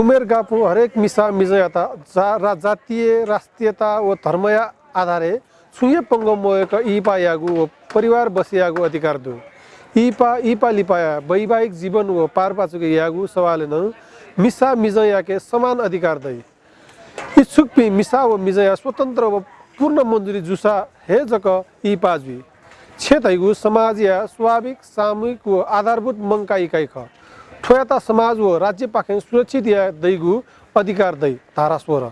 उमेर गापु हरेक मिसा मिजयता जा जातीय राष्ट्रियता व धर्मया आधारे छुये पंगमोयक इपा यागु व परिवार बसियागु अधिकार दु। इपा इपा लिपाया वैवाहिक जीवन व पारपाचुके यागु सवालेन मिसा मिजयाके समान अधिकार दै। इच्छुक पि मिसा व मिजया स्वतन्त्र व पूर्ण मन्जुरी जुसा हे जक इ पाजवी क्षेत्रैगु समाज या स्वाभाविक सामूहिक व आधारभूत मङ्का इकाइ ख ठोयाता समाज व राज्य पाखे सुरक्षित या दैगु अधिकार दै धारा स्वर